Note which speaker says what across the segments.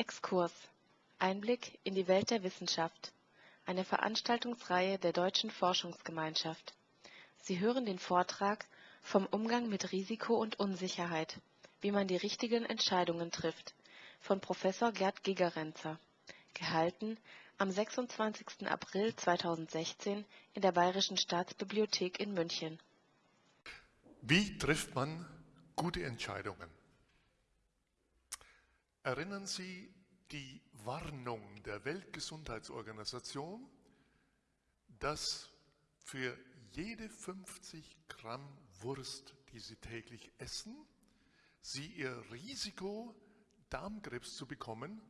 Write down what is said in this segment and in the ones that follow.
Speaker 1: Exkurs Einblick in die Welt der Wissenschaft. Eine Veranstaltungsreihe der Deutschen Forschungsgemeinschaft. Sie hören den Vortrag Vom Umgang mit Risiko und Unsicherheit. Wie man die richtigen Entscheidungen trifft von Professor Gerd Gigerenzer. Gehalten am 26. April 2016 in der Bayerischen Staatsbibliothek in München.
Speaker 2: Wie trifft man gute Entscheidungen? Erinnern Sie die Warnung der Weltgesundheitsorganisation, dass für jede 50 Gramm Wurst, die Sie täglich essen, Sie Ihr Risiko, Darmkrebs zu bekommen,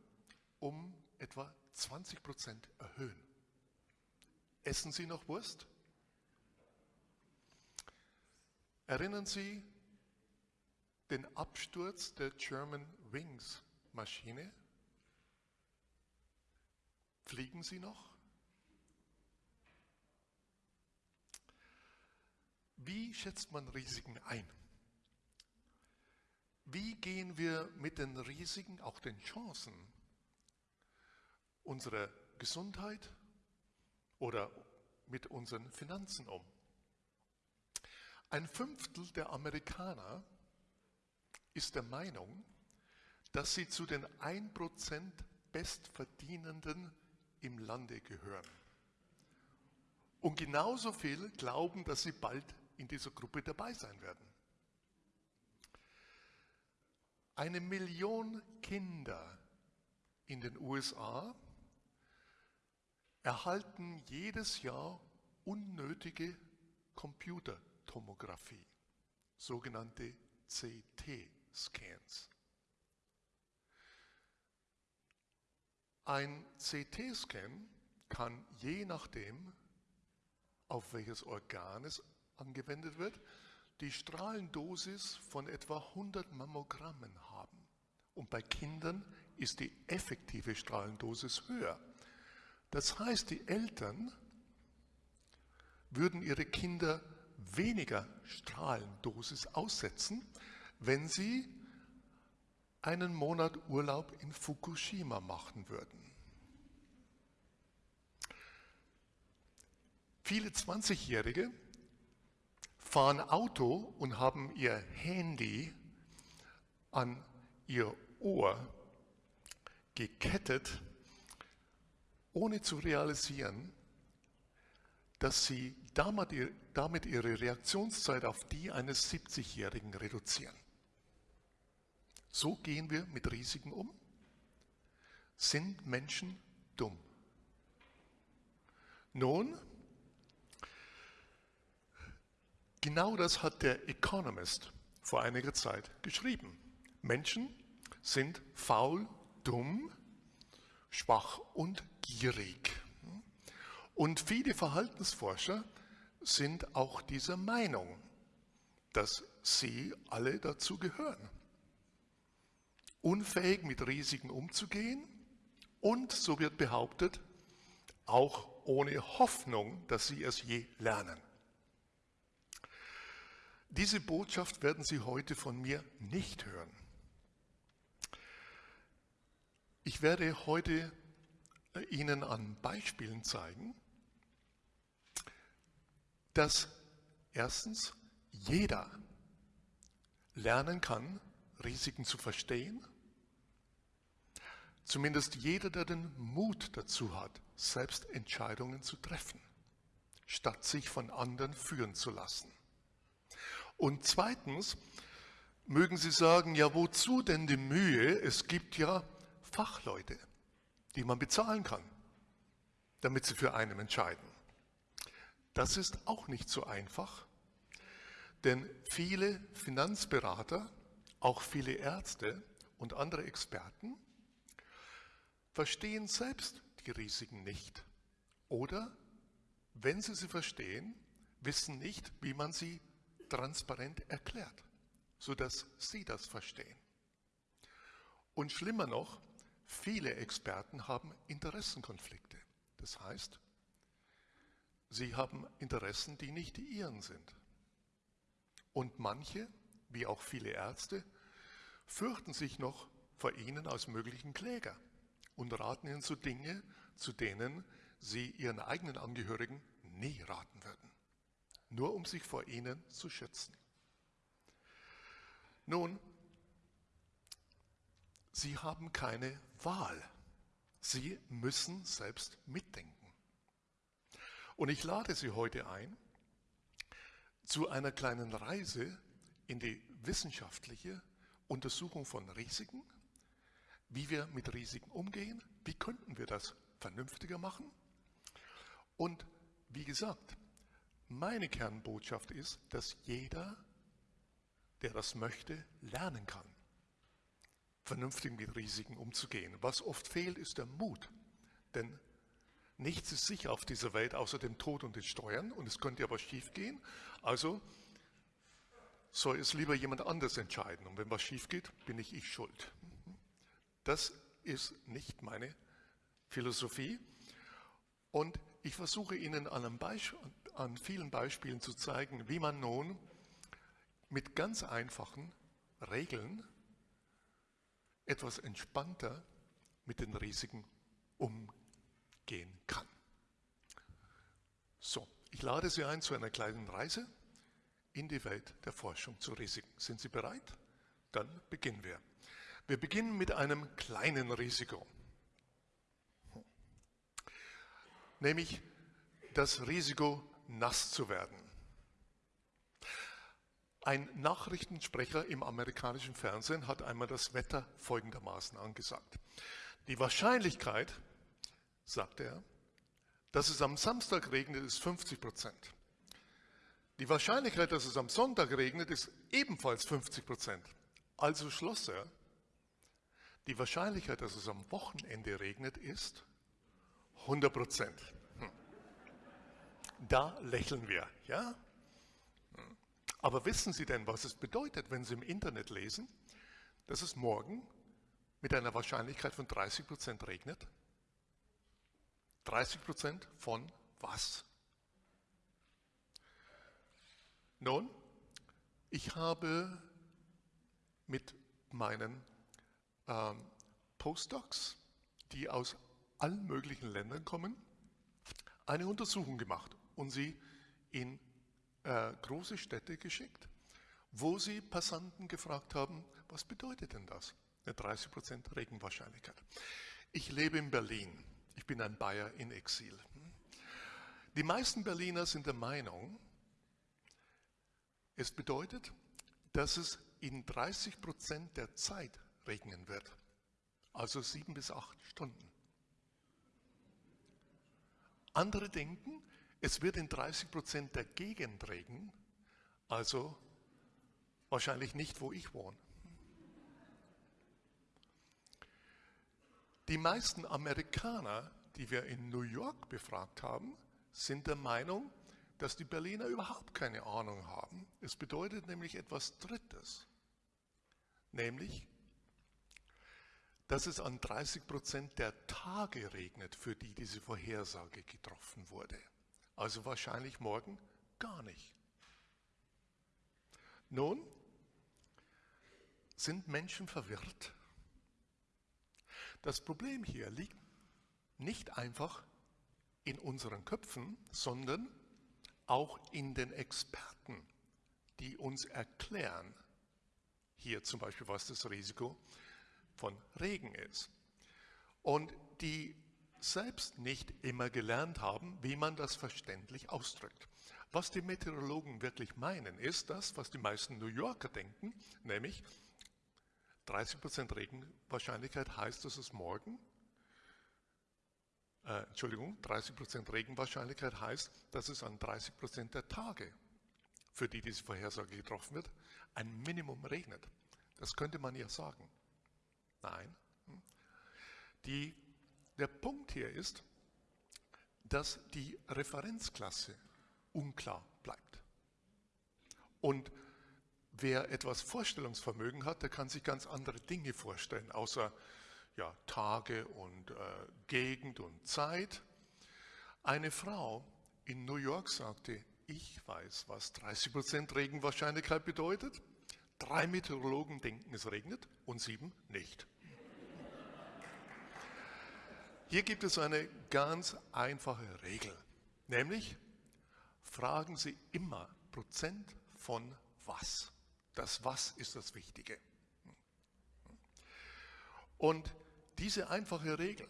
Speaker 2: um etwa 20 Prozent erhöhen. Essen Sie noch Wurst? Erinnern Sie den Absturz der German Wings Maschine? Fliegen Sie noch? Wie schätzt man Risiken ein? Wie gehen wir mit den Risiken, auch den Chancen unserer Gesundheit oder mit unseren Finanzen um? Ein Fünftel der Amerikaner ist der Meinung, dass sie zu den 1% Bestverdienenden im Lande gehören. Und genauso viel glauben, dass sie bald in dieser Gruppe dabei sein werden. Eine Million Kinder in den USA erhalten jedes Jahr unnötige Computertomographie, sogenannte CT-Scans. Ein CT-Scan kann je nachdem, auf welches Organ es angewendet wird, die Strahlendosis von etwa 100 Mammogrammen haben. Und bei Kindern ist die effektive Strahlendosis höher. Das heißt, die Eltern würden ihre Kinder weniger Strahlendosis aussetzen, wenn sie einen Monat Urlaub in Fukushima machen würden. Viele 20-Jährige fahren Auto und haben ihr Handy an ihr Ohr gekettet, ohne zu realisieren, dass sie damit ihre Reaktionszeit auf die eines 70-Jährigen reduzieren. So gehen wir mit Risiken um. Sind Menschen dumm? Nun, genau das hat der Economist vor einiger Zeit geschrieben. Menschen sind faul, dumm, schwach und gierig. Und viele Verhaltensforscher sind auch dieser Meinung, dass sie alle dazu gehören unfähig mit Risiken umzugehen und, so wird behauptet, auch ohne Hoffnung, dass sie es je lernen. Diese Botschaft werden Sie heute von mir nicht hören. Ich werde heute äh, Ihnen an Beispielen zeigen, dass erstens jeder lernen kann, Risiken zu verstehen Zumindest jeder, der den Mut dazu hat, selbst Entscheidungen zu treffen, statt sich von anderen führen zu lassen. Und zweitens mögen Sie sagen, ja wozu denn die Mühe? Es gibt ja Fachleute, die man bezahlen kann, damit sie für einen entscheiden. Das ist auch nicht so einfach, denn viele Finanzberater, auch viele Ärzte und andere Experten verstehen selbst die Risiken nicht. Oder, wenn sie sie verstehen, wissen nicht, wie man sie transparent erklärt, sodass sie das verstehen. Und schlimmer noch, viele Experten haben Interessenkonflikte. Das heißt, sie haben Interessen, die nicht die ihren sind. Und manche, wie auch viele Ärzte, fürchten sich noch vor ihnen als möglichen Kläger und raten ihnen zu Dinge, zu denen sie ihren eigenen Angehörigen nie raten würden, nur um sich vor ihnen zu schützen. Nun, sie haben keine Wahl. Sie müssen selbst mitdenken. Und ich lade Sie heute ein zu einer kleinen Reise in die wissenschaftliche Untersuchung von Risiken, wie wir mit Risiken umgehen, wie könnten wir das vernünftiger machen. Und wie gesagt, meine Kernbotschaft ist, dass jeder, der das möchte, lernen kann, vernünftig mit Risiken umzugehen. Was oft fehlt, ist der Mut. Denn nichts ist sicher auf dieser Welt außer dem Tod und den Steuern und es könnte aber schief gehen. Also soll es lieber jemand anders entscheiden. Und wenn was schief geht, bin ich ich schuld. Das ist nicht meine Philosophie. Und ich versuche Ihnen an, an, vielen Beispielen zu zeigen, wie man nun mit ganz einfachen Regeln etwas entspannter mit den Risiken umgehen kann. So, ich lade Sie ein zu einer kleinen Reise in die Welt der Forschung zu Risiken. Sind Sie bereit? Dann beginnen wir. Wir beginnen mit einem kleinen Risiko, nämlich das Risiko, nass zu werden. Ein Nachrichtensprecher im amerikanischen Fernsehen hat einmal das Wetter folgendermaßen angesagt. Die Wahrscheinlichkeit, sagt er, dass es am Samstag regnet, ist 50 Prozent. Die Wahrscheinlichkeit, dass es am Sonntag regnet, ist ebenfalls 50 Prozent. Also schloss er, die Wahrscheinlichkeit, dass es am Wochenende regnet, ist 100 Prozent. Hm. Da lächeln wir, ja? Hm. Aber wissen Sie denn, was es bedeutet, wenn Sie im Internet lesen, dass es morgen mit einer Wahrscheinlichkeit von 30 Prozent regnet? 30 Prozent von was? Nun, ich habe mit meinen ähm, Postdocs, die aus allen möglichen Ländern kommen, eine Untersuchung gemacht und sie in äh, große Städte geschickt, wo sie Passanten gefragt haben, was bedeutet denn das? Eine 30% Regenwahrscheinlichkeit. Ich lebe in Berlin. Ich bin ein Bayer in Exil. Die meisten Berliner sind der Meinung, es bedeutet, dass es in 30 Prozent der Zeit regnen wird, also sieben bis acht Stunden. Andere denken, es wird in 30 Prozent der Gegend regnen, also wahrscheinlich nicht, wo ich wohne. Die meisten Amerikaner, die wir in New York befragt haben, sind der Meinung, dass die Berliner überhaupt keine Ahnung haben. Es bedeutet nämlich etwas Drittes, nämlich, dass es an 30 Prozent der Tage regnet, für die diese Vorhersage getroffen wurde. Also wahrscheinlich morgen gar nicht. Nun, sind Menschen verwirrt? Das Problem hier liegt nicht einfach in unseren Köpfen, sondern auch in den Experten, die uns erklären, hier zum Beispiel, was das Risiko von Regen ist. Und die selbst nicht immer gelernt haben, wie man das verständlich ausdrückt. Was die Meteorologen wirklich meinen, ist das, was die meisten New Yorker denken, nämlich 30% Regenwahrscheinlichkeit heißt, dass es morgen äh, Entschuldigung, 30% Regenwahrscheinlichkeit heißt, dass es an 30% der Tage, für die diese Vorhersage getroffen wird, ein Minimum regnet. Das könnte man ja sagen. Nein. Die, der Punkt hier ist, dass die Referenzklasse unklar bleibt. Und wer etwas Vorstellungsvermögen hat, der kann sich ganz andere Dinge vorstellen, außer ja, Tage und äh, Gegend und Zeit. Eine Frau in New York sagte, ich weiß, was 30% Regenwahrscheinlichkeit bedeutet. Drei Meteorologen denken, es regnet und sieben nicht. Hier gibt es eine ganz einfache Regel, nämlich fragen Sie immer Prozent von was. Das Was ist das Wichtige. Und diese einfache Regel,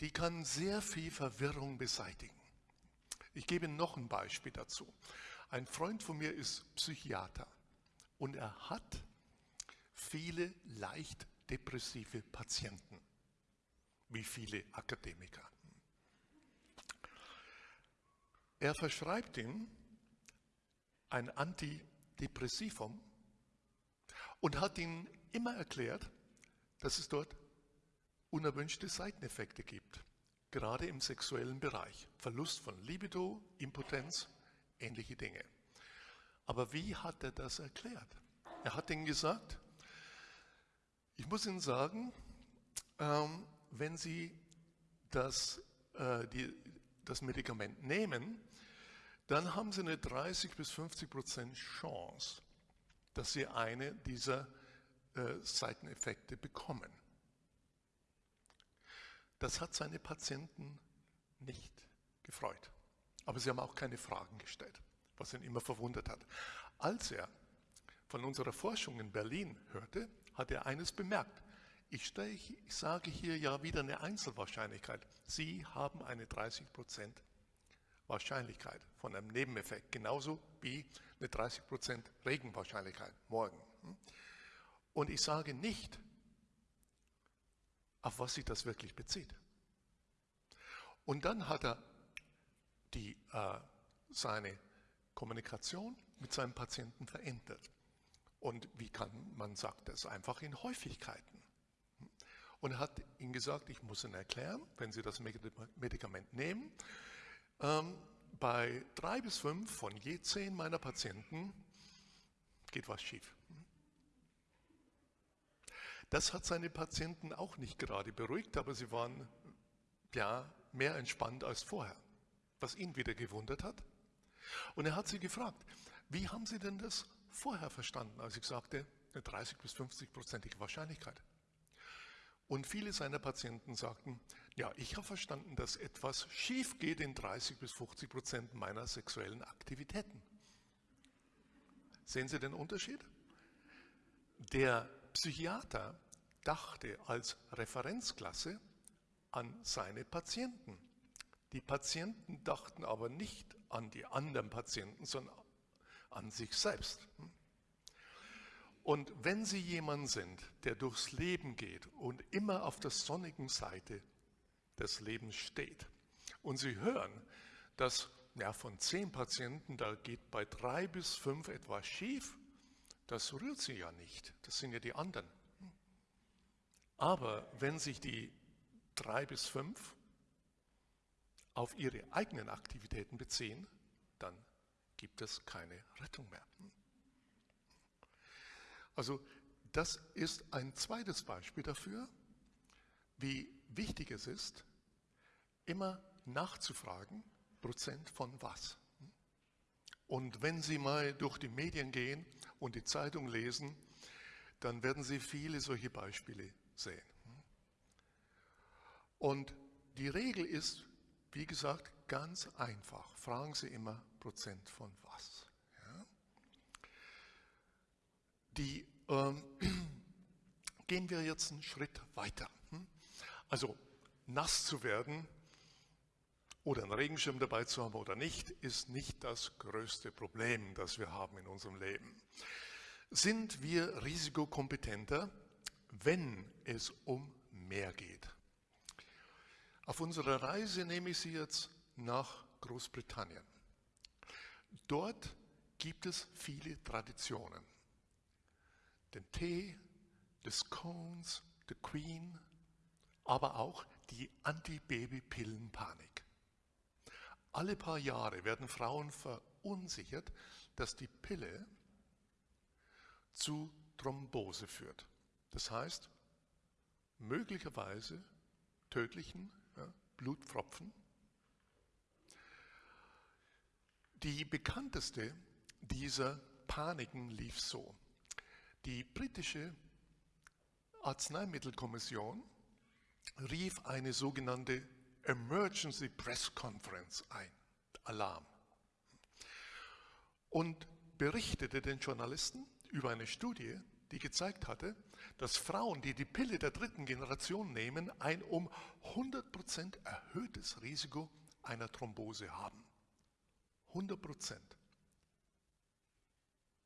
Speaker 2: die kann sehr viel Verwirrung beseitigen. Ich gebe noch ein Beispiel dazu. Ein Freund von mir ist Psychiater und er hat viele leicht depressive Patienten wie viele Akademiker. Er verschreibt ihm ein Antidepressivum und hat ihm immer erklärt, dass es dort unerwünschte Seiteneffekte gibt, gerade im sexuellen Bereich. Verlust von Libido, Impotenz, ähnliche Dinge. Aber wie hat er das erklärt? Er hat ihnen gesagt, ich muss Ihnen sagen, ähm, wenn Sie das, äh, die, das Medikament nehmen, dann haben Sie eine 30 bis 50 Prozent Chance, dass Sie eine dieser äh, Seiteneffekte bekommen. Das hat seine Patienten nicht gefreut. Aber sie haben auch keine Fragen gestellt, was ihn immer verwundert hat. Als er von unserer Forschung in Berlin hörte, hat er eines bemerkt. Ich, sage hier ja wieder eine Einzelwahrscheinlichkeit. Sie haben eine 30% Wahrscheinlichkeit von einem Nebeneffekt, genauso wie eine 30% Regenwahrscheinlichkeit morgen. Und ich sage nicht, auf was sich das wirklich bezieht. Und dann hat er die, äh, seine Kommunikation mit seinem Patienten verändert. Und wie kann man sagt das einfach in Häufigkeiten und hat ihnen gesagt, ich muss Ihnen erklären, wenn Sie das Medikament nehmen, ähm, bei drei bis fünf von je zehn meiner Patienten geht was schief. Das hat seine Patienten auch nicht gerade beruhigt, aber sie waren ja mehr entspannt als vorher, was ihn wieder gewundert hat. Und er hat sie gefragt, wie haben Sie denn das vorher verstanden, als ich sagte, eine 30 bis 50 prozentige Wahrscheinlichkeit? Und viele seiner Patienten sagten, ja, ich habe verstanden, dass etwas schief geht in 30 bis 50 Prozent meiner sexuellen Aktivitäten. Sehen Sie den Unterschied? Der Psychiater dachte als Referenzklasse an seine Patienten. Die Patienten dachten aber nicht an die anderen Patienten, sondern an sich selbst. Und wenn Sie jemand sind, der durchs Leben geht und immer auf der sonnigen Seite des Lebens steht und Sie hören, dass ja, von zehn Patienten, da geht bei drei bis fünf etwas schief, das rührt Sie ja nicht, das sind ja die anderen. Aber wenn sich die drei bis fünf auf ihre eigenen Aktivitäten beziehen, dann gibt es keine Rettung mehr. Also das ist ein zweites Beispiel dafür, wie wichtig es ist, immer nachzufragen, Prozent von was. Und wenn Sie mal durch die Medien gehen und die Zeitung lesen, dann werden Sie viele solche Beispiele sehen. Und die Regel ist, wie gesagt, ganz einfach. Fragen Sie immer Prozent von was. Die, ähm, gehen wir jetzt einen Schritt weiter. Hm? Also nass zu werden oder einen Regenschirm dabei zu haben oder nicht, ist nicht das größte Problem, das wir haben in unserem Leben. Sind wir risikokompetenter, wenn es um mehr geht? Auf unserer Reise nehme ich Sie jetzt nach Großbritannien. Dort gibt es viele Traditionen den Tee, des Scones, the Queen, aber auch die Anti-Baby-Pillen-Panik. Alle paar Jahre werden Frauen verunsichert, dass die Pille zu Thrombose führt. Das heißt, möglicherweise tödlichen Blutpfropfen. Die bekannteste dieser Paniken lief so. Die britische Arzneimittelkommission rief eine sogenannte Emergency Press Conference ein, Alarm, und berichtete den Journalisten über eine Studie, die gezeigt hatte, dass Frauen, die die Pille der dritten Generation nehmen, ein um 100% erhöhtes Risiko einer Thrombose haben. 100%.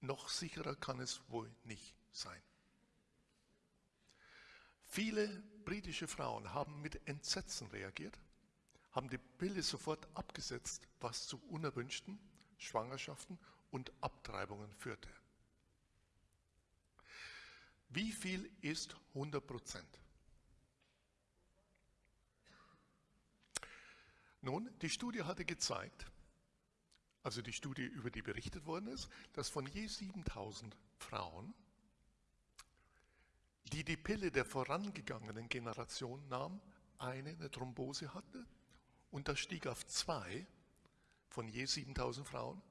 Speaker 2: Noch sicherer kann es wohl nicht sein. Viele britische Frauen haben mit Entsetzen reagiert, haben die Pille sofort abgesetzt, was zu unerwünschten Schwangerschaften und Abtreibungen führte. Wie viel ist 100 Prozent? Nun, die Studie hatte gezeigt, also die Studie, über die berichtet worden ist, dass von je 7000 Frauen, die die Pille der vorangegangenen Generation nahm, eine eine Thrombose hatte und das stieg auf zwei von je 7000 Frauen,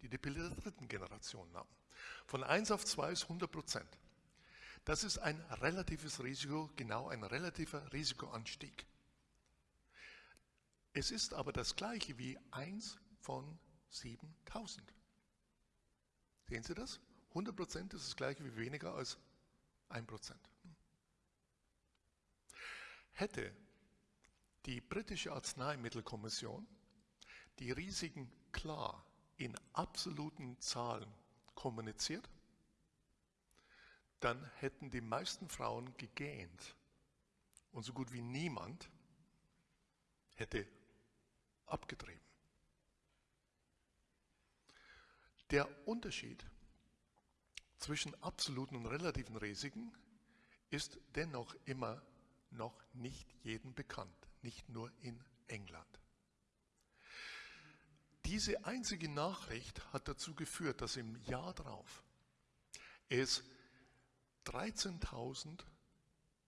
Speaker 2: die die Pille der dritten Generation nahmen. Von 1 auf 2 ist 100 Prozent. Das ist ein relatives Risiko, genau ein relativer Risikoanstieg. Es ist aber das gleiche wie 1 von 7000. Sehen Sie das? 100 Prozent ist das gleiche wie weniger als 1 Prozent. Hätte die britische Arzneimittelkommission die Risiken klar in absoluten Zahlen kommuniziert, dann hätten die meisten Frauen gegähnt und so gut wie niemand hätte abgetrieben. Der Unterschied zwischen absoluten und relativen Risiken ist dennoch immer noch nicht jedem bekannt, nicht nur in England. Diese einzige Nachricht hat dazu geführt, dass im Jahr darauf es 13.000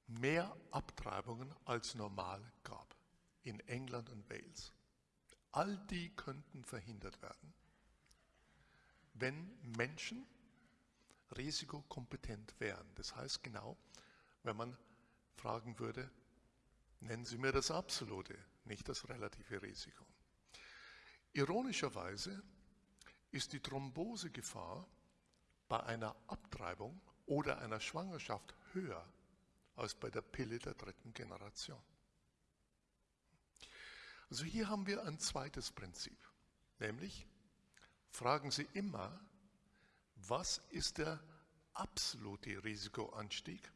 Speaker 2: mehr Abtreibungen als normal gab in England und Wales. All die könnten verhindert werden, wenn Menschen risikokompetent wären. Das heißt genau, wenn man fragen würde, nennen Sie mir das absolute, nicht das relative Risiko. Ironischerweise ist die Thrombosegefahr bei einer Abtreibung oder einer Schwangerschaft höher als bei der Pille der dritten Generation. Also hier haben wir ein zweites Prinzip, nämlich fragen Sie immer, was ist der absolute Risikoanstieg?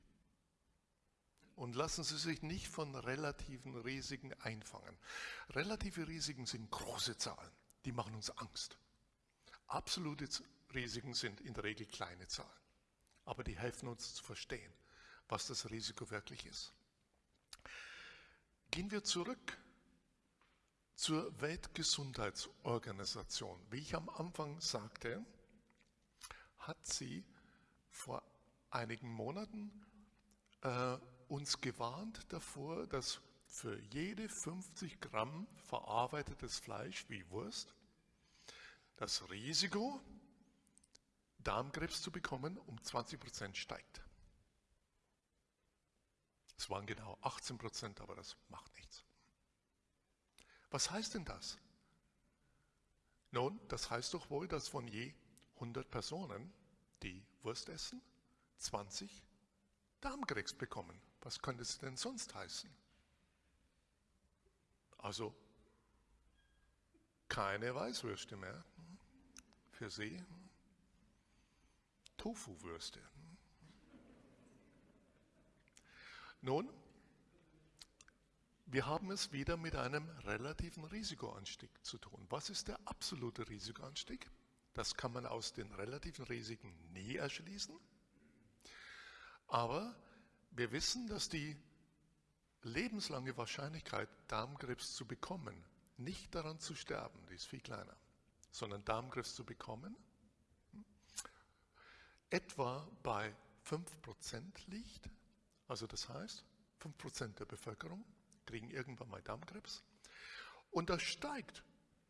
Speaker 2: Und lassen Sie sich nicht von relativen Risiken einfangen. Relative Risiken sind große Zahlen, die machen uns Angst. Absolute Risiken sind in der Regel kleine Zahlen aber die helfen uns zu verstehen, was das Risiko wirklich ist. Gehen wir zurück zur Weltgesundheitsorganisation. Wie ich am Anfang sagte, hat sie vor einigen Monaten äh, uns gewarnt davor, dass für jede 50 Gramm verarbeitetes Fleisch wie Wurst das Risiko Darmkrebs zu bekommen, um 20 Prozent steigt. Es waren genau 18 Prozent, aber das macht nichts. Was heißt denn das? Nun, das heißt doch wohl, dass von je 100 Personen, die Wurst essen, 20 Darmkrebs bekommen. Was könnte es denn sonst heißen? Also keine Weißwürste mehr für Sie. Tofu-Würste. Nun, wir haben es wieder mit einem relativen Risikoanstieg zu tun. Was ist der absolute Risikoanstieg? Das kann man aus den relativen Risiken nie erschließen. Aber wir wissen, dass die lebenslange Wahrscheinlichkeit, Darmkrebs zu bekommen, nicht daran zu sterben, die ist viel kleiner, sondern Darmkrebs zu bekommen, etwa bei 5% liegt. Also das heißt, 5% der Bevölkerung kriegen irgendwann mal Darmkrebs. Und das steigt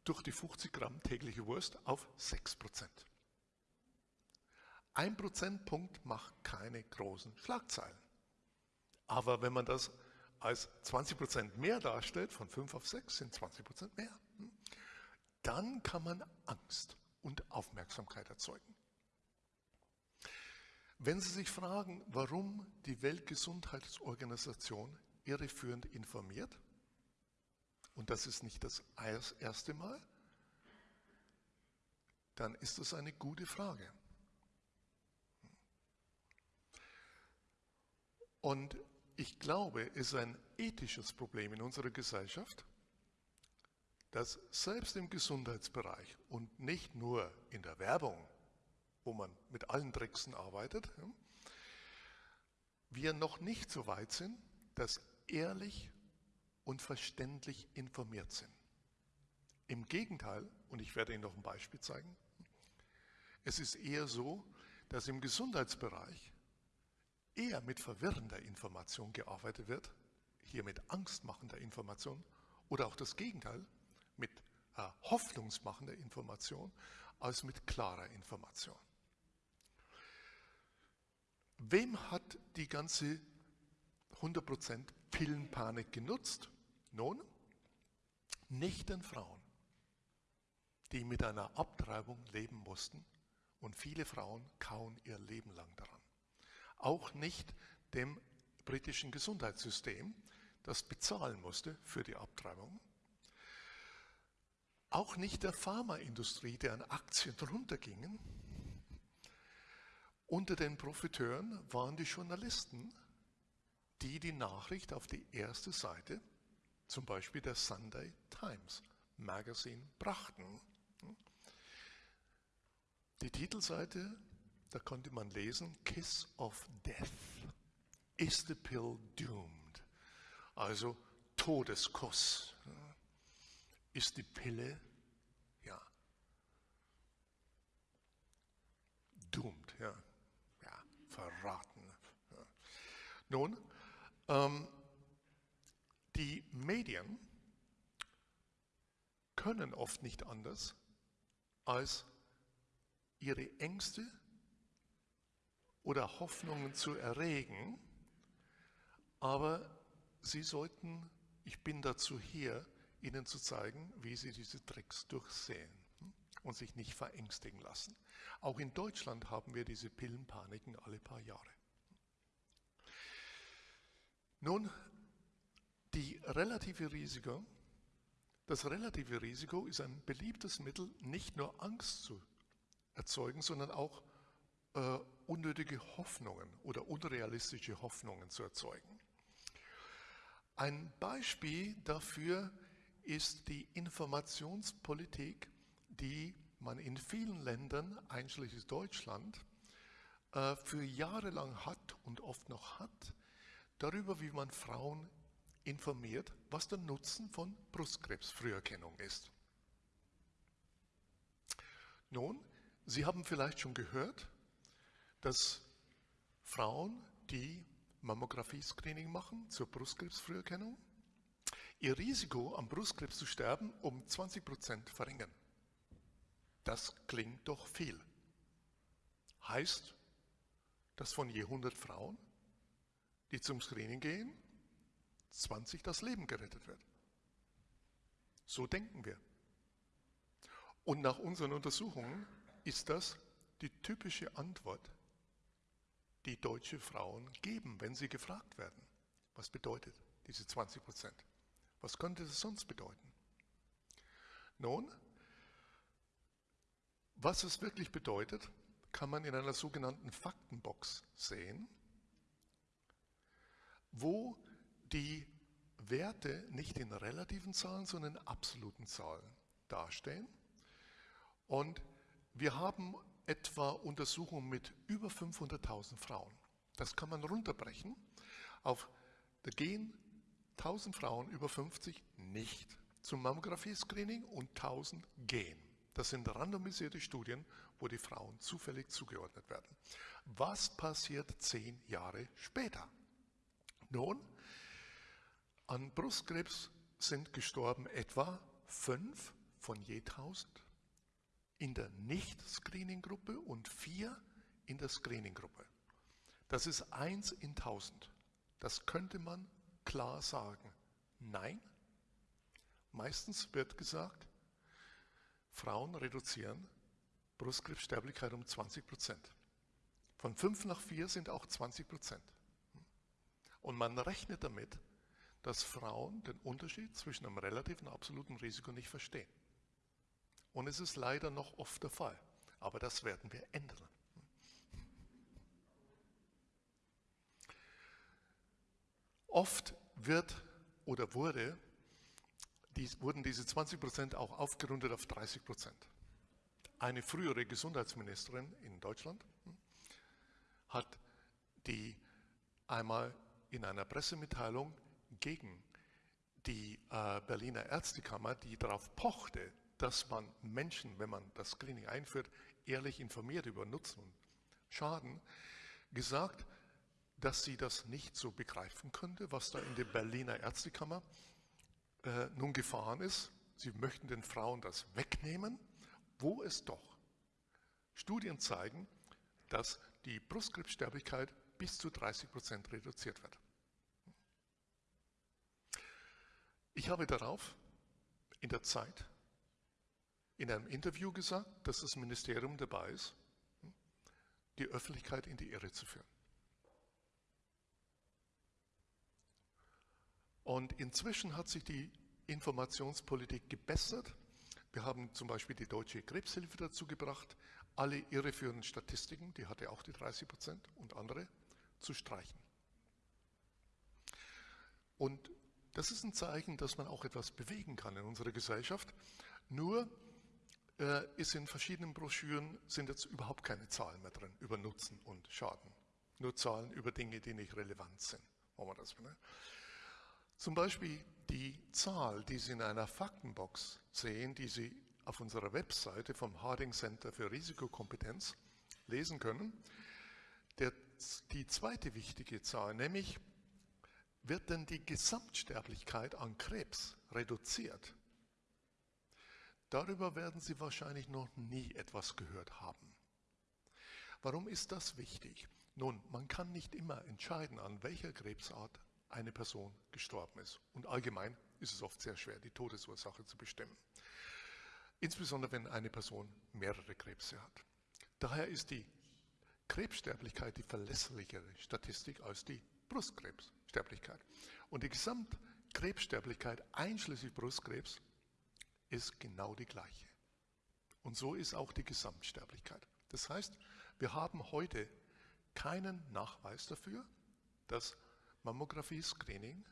Speaker 2: durch die 50 Gramm tägliche Wurst auf 6%. Ein Prozentpunkt macht keine großen Schlagzeilen. Aber wenn man das als 20 Prozent mehr darstellt, von 5 auf 6 sind 20 Prozent mehr, hm, dann kann man Angst und Aufmerksamkeit erzeugen. Wenn Sie sich fragen, warum die Weltgesundheitsorganisation irreführend informiert, und das ist nicht das erste Mal, dann ist das eine gute Frage. Und ich glaube, es ist ein ethisches Problem in unserer Gesellschaft, dass selbst im Gesundheitsbereich und nicht nur in der Werbung, wo man mit allen Tricksen arbeitet, wir noch nicht so weit sind, dass ehrlich und verständlich informiert sind. Im Gegenteil, und ich werde Ihnen noch ein Beispiel zeigen, es ist eher so, dass im Gesundheitsbereich eher mit verwirrender Information gearbeitet wird, hier mit angstmachender Information oder auch das Gegenteil, mit äh, hoffnungsmachender Information, als mit klarer Information. Wem hat die ganze 100% Pillenpanik genutzt? Nun, nicht den Frauen, die mit einer Abtreibung leben mussten und viele Frauen kauen ihr Leben lang daran. Auch nicht dem britischen Gesundheitssystem, das bezahlen musste für die Abtreibung. Auch nicht der Pharmaindustrie, deren Aktien drunter gingen. Unter den Profiteuren waren die Journalisten, die die Nachricht auf die erste Seite, zum Beispiel der Sunday Times Magazine, brachten. Die Titelseite, da konnte man lesen, Kiss of Death. Is the pill doomed? Also Todeskuss. Ist die Pille, ja, doomed, ja, verraten. Nun, ähm, die Medien können oft nicht anders, als ihre Ängste oder Hoffnungen zu erregen, aber sie sollten, ich bin dazu hier, Ihnen zu zeigen, wie Sie diese Tricks durchsehen und sich nicht verängstigen lassen. Auch in Deutschland haben wir diese Pillenpaniken alle paar Jahre. Nun, die relative Risiko, das relative Risiko ist ein beliebtes Mittel, nicht nur Angst zu erzeugen, sondern auch äh, unnötige Hoffnungen oder unrealistische Hoffnungen zu erzeugen. Ein Beispiel dafür ist die Informationspolitik, die man in vielen Ländern, einschließlich Deutschland, äh, für Jahre lang hat und oft noch hat, darüber, wie man Frauen informiert, was der Nutzen von Brustkrebsfrüherkennung ist. Nun, Sie haben vielleicht schon gehört, dass Frauen, die Mammographie-Screening machen zur Brustkrebsfrüherkennung, ihr Risiko am Brustkrebs zu sterben um 20 Prozent verringern. Das klingt doch viel. Heißt, dass von je 100 Frauen, die zum Screening gehen, 20 das Leben gerettet wird. So denken wir. Und nach unseren Untersuchungen ist das die typische Antwort, die deutsche Frauen geben, wenn sie gefragt werden. Was bedeutet diese 20 Prozent? Was könnte das sonst bedeuten? Nun, was es wirklich bedeutet, kann man in einer sogenannten Faktenbox sehen, wo die Werte nicht in relativen Zahlen, sondern in absoluten Zahlen dastehen. Und wir haben etwa Untersuchungen mit über 500.000 Frauen. Das kann man runterbrechen auf, da gehen 1000 Frauen über 50 nicht zum Mammographie-Screening und 1000 gehen. Das sind randomisierte Studien, wo die Frauen zufällig zugeordnet werden. Was passiert zehn Jahre später? Nun, an Brustkrebs sind gestorben etwa fünf von je 1000 in der Nicht-Screening-Gruppe und vier in der Screening-Gruppe. Das ist eins in tausend. Das könnte man klar sagen, nein. Meistens wird gesagt, Frauen reduzieren Brustkrebssterblichkeit um 20 Prozent. Von 5 nach 4 sind auch 20 Prozent. Und man rechnet damit, dass Frauen den Unterschied zwischen einem relativen und absoluten Risiko nicht verstehen. Und es ist leider noch oft der Fall. Aber das werden wir ändern. Oft wird oder wurde, dies, wurden diese 20 Prozent auch aufgerundet auf 30 Prozent. Eine frühere Gesundheitsministerin in Deutschland hm, hat die einmal in einer Pressemitteilung gegen die äh, Berliner Ärztekammer, die darauf pochte, dass man Menschen, wenn man das Screening einführt, ehrlich informiert über Nutzen und Schaden, gesagt, dass sie das nicht so begreifen könnte, was da in der Berliner Ärztekammer äh, nun gefahren ist. Sie möchten den Frauen das wegnehmen, wo es doch Studien zeigen, dass die Brustkrebssterblichkeit bis zu 30 Prozent reduziert wird. Ich habe darauf in der Zeit in einem Interview gesagt, dass das Ministerium dabei ist, die Öffentlichkeit in die Irre zu führen. Und inzwischen hat sich die Informationspolitik gebessert. Wir haben zum Beispiel die Deutsche Krebshilfe dazu gebracht, alle irreführenden Statistiken, die hatte auch die 30 Prozent und andere, zu streichen. Und das ist ein Zeichen, dass man auch etwas bewegen kann in unserer Gesellschaft. Nur äh, ist in verschiedenen Broschüren sind jetzt überhaupt keine Zahlen mehr drin über Nutzen und Schaden. Nur Zahlen über Dinge, die nicht relevant sind. Wollen wir das, ne? Zum Beispiel die Zahl, die Sie in einer Faktenbox sehen, die Sie auf unserer Webseite vom Harding Center für Risikokompetenz lesen können. Der, die zweite wichtige Zahl, nämlich wird denn die Gesamtsterblichkeit an Krebs reduziert? Darüber werden Sie wahrscheinlich noch nie etwas gehört haben. Warum ist das wichtig? Nun, man kann nicht immer entscheiden, an welcher Krebsart eine Person gestorben ist. Und allgemein ist es oft sehr schwer, die Todesursache zu bestimmen. Insbesondere wenn eine Person mehrere Krebse hat. Daher ist die Krebssterblichkeit die verlässlichere Statistik als die Brustkrebssterblichkeit. Und die Gesamtkrebssterblichkeit einschließlich Brustkrebs ist genau die gleiche. Und so ist auch die Gesamtsterblichkeit. Das heißt, wir haben heute keinen Nachweis dafür, dass Mammographie-Screening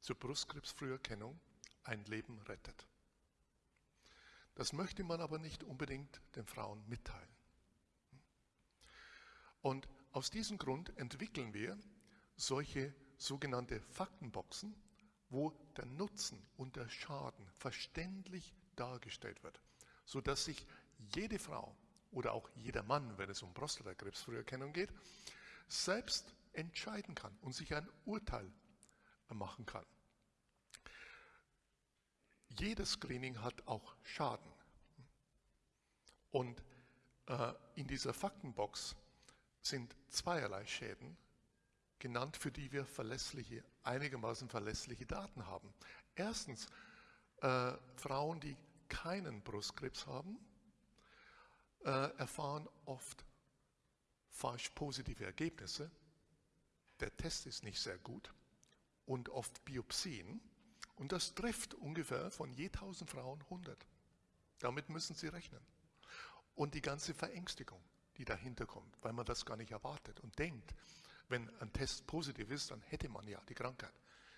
Speaker 2: zur Brustkrebsfrüherkennung ein Leben rettet. Das möchte man aber nicht unbedingt den Frauen mitteilen. Und aus diesem Grund entwickeln wir solche sogenannte Faktenboxen, wo der Nutzen und der Schaden verständlich dargestellt wird, sodass sich jede Frau oder auch jeder Mann, wenn es um Prostatakrebsfrüherkennung geht, selbst entscheiden kann und sich ein Urteil machen kann. Jedes Screening hat auch Schaden. Und äh, in dieser Faktenbox sind zweierlei Schäden genannt, für die wir verlässliche, einigermaßen verlässliche Daten haben. Erstens, äh, Frauen, die keinen Brustkrebs haben, äh, erfahren oft falsch positive Ergebnisse. Der Test ist nicht sehr gut und oft Biopsien. Und das trifft ungefähr von je 1000 Frauen 100. Damit müssen Sie rechnen. Und die ganze Verängstigung, die dahinter kommt, weil man das gar nicht erwartet und denkt, wenn ein Test positiv ist, dann hätte man ja die Krankheit.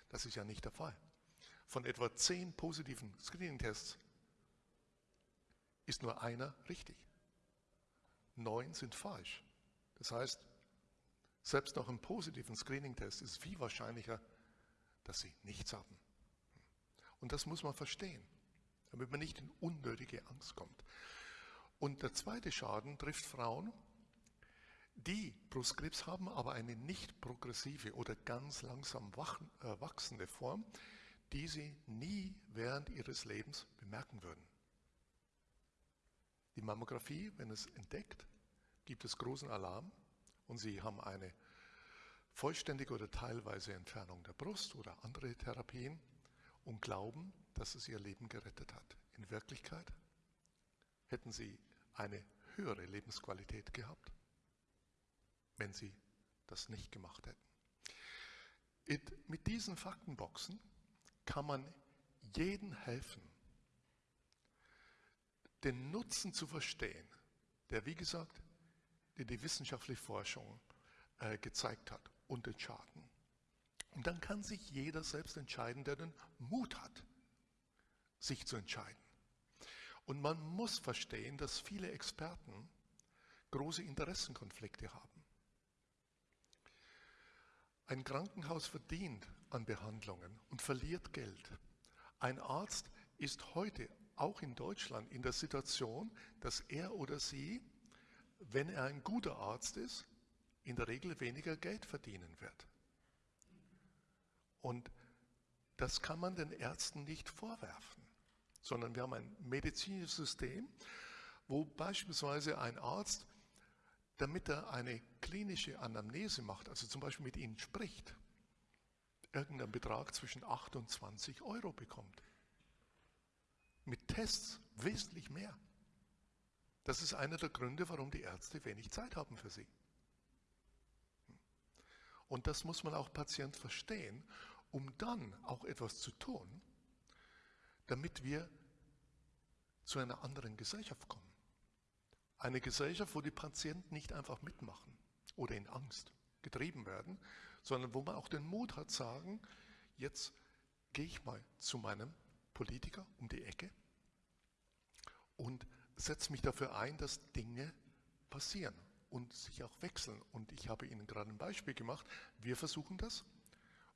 Speaker 2: Das ist ja nicht der Fall. Von etwa zehn positiven Screening-Tests ist nur einer richtig. Neun sind falsch. Das heißt, selbst nach einem positiven Screening-Test ist es viel wahrscheinlicher, dass sie nichts haben. Und das muss man verstehen, damit man nicht in unnötige Angst kommt. Und der zweite Schaden trifft Frauen, die Brustkrebs haben, aber eine nicht progressive oder ganz langsam äh, wachsende Form, die sie nie während ihres Lebens bemerken würden. Die Mammographie, wenn es entdeckt, gibt es großen Alarm und sie haben eine vollständige oder teilweise Entfernung der Brust oder andere Therapien und glauben, dass es ihr Leben gerettet hat. In Wirklichkeit hätten sie eine höhere Lebensqualität gehabt, wenn sie das nicht gemacht hätten. Mit diesen Faktenboxen kann man jeden helfen, den Nutzen zu verstehen, der, wie gesagt, die, die wissenschaftliche Forschung äh, gezeigt hat und den Schaden. Und dann kann sich jeder selbst entscheiden, der den Mut hat, sich zu entscheiden. Und man muss verstehen, dass viele Experten große Interessenkonflikte haben. Ein Krankenhaus verdient an Behandlungen und verliert Geld. Ein Arzt ist heute auch in Deutschland in der Situation, dass er oder sie, wenn er ein guter Arzt ist, in der Regel weniger Geld verdienen wird. Und das kann man den Ärzten nicht vorwerfen, sondern wir haben ein medizinisches System, wo beispielsweise ein Arzt, damit er eine klinische Anamnese macht, also zum Beispiel mit Ihnen spricht, irgendeinen Betrag zwischen 8 und 20 Euro bekommt. Mit Tests wesentlich mehr. Das ist einer der Gründe, warum die Ärzte wenig Zeit haben für sie. Und das muss man auch Patient verstehen, um dann auch etwas zu tun, damit wir zu einer anderen Gesellschaft kommen. Eine Gesellschaft, wo die Patienten nicht einfach mitmachen oder in Angst getrieben werden, sondern wo man auch den Mut hat, sagen, jetzt gehe ich mal zu meinem Politiker um die Ecke und setze mich dafür ein, dass Dinge passieren und sich auch wechseln. Und ich habe Ihnen gerade ein Beispiel gemacht. Wir versuchen das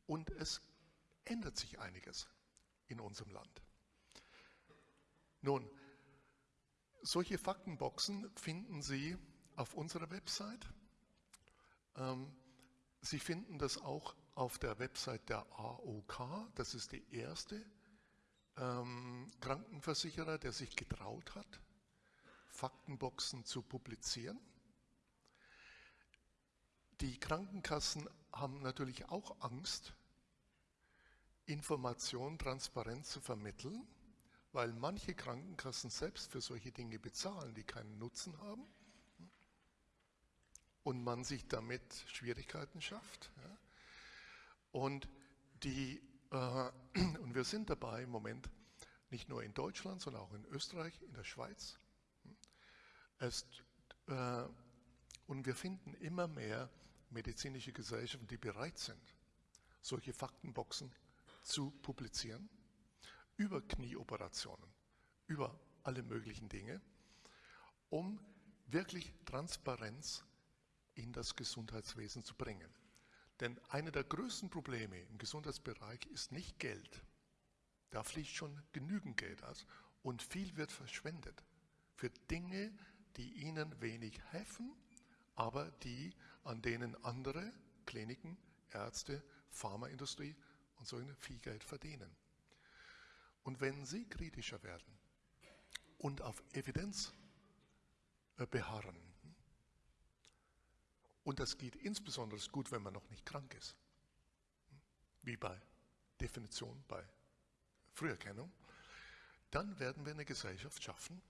Speaker 2: und es ändert sich einiges in unserem Land. Nun, solche Faktenboxen finden Sie auf unserer Website. Ähm, Sie finden das auch auf der Website der AOK. Das ist die erste ähm, Krankenversicherer, der sich getraut hat, Faktenboxen zu publizieren. Die Krankenkassen haben natürlich auch Angst, Information transparent zu vermitteln, weil manche Krankenkassen selbst für solche Dinge bezahlen, die keinen Nutzen haben und man sich damit Schwierigkeiten schafft. Und, die, äh, und wir sind dabei im Moment, nicht nur in Deutschland, sondern auch in Österreich, in der Schweiz. Es, äh, und wir finden immer mehr medizinische Gesellschaften, die bereit sind, solche Faktenboxen zu publizieren, über Knieoperationen, über alle möglichen Dinge, um wirklich Transparenz in das Gesundheitswesen zu bringen. Denn eine der größten Probleme im Gesundheitsbereich ist nicht Geld. Da fließt schon genügend Geld aus und viel wird verschwendet für Dinge, die ihnen wenig helfen aber die, an denen andere Kliniken, Ärzte, Pharmaindustrie und so viel Geld verdienen. Und wenn Sie kritischer werden und auf Evidenz äh, beharren, und das geht insbesondere gut, wenn man noch nicht krank ist, wie bei Definition, bei Früherkennung, dann werden wir eine Gesellschaft schaffen,